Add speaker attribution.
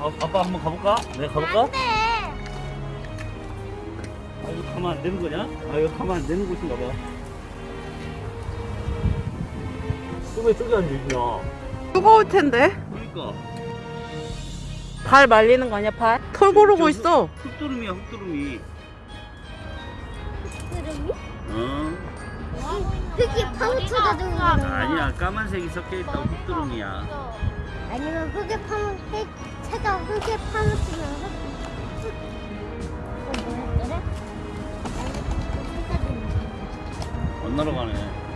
Speaker 1: 아, 아빠 한번 가볼까? 내가 가볼까?
Speaker 2: 안 돼.
Speaker 1: 아 이거 가면 안 되는 거냐? 아 이거 가면 안 되는 곳인가 봐. 왜 저기 앉아있냐?
Speaker 3: 뜨거울 텐데.
Speaker 1: 그러니까.
Speaker 3: 발 말리는 거 아니야, 발? 털 고르고 있어.
Speaker 1: 흑두름이야 흑두름이.
Speaker 2: 그림이?
Speaker 1: 어?
Speaker 2: 흙이 파묻혀져 있는 거
Speaker 1: 아니야 까만색이 섞여있다고 흑두름이야.
Speaker 2: 아니면 흙에 파묻 해가 흙에 파묻히면서 흙 이거 뭐였더라? 안 날아가네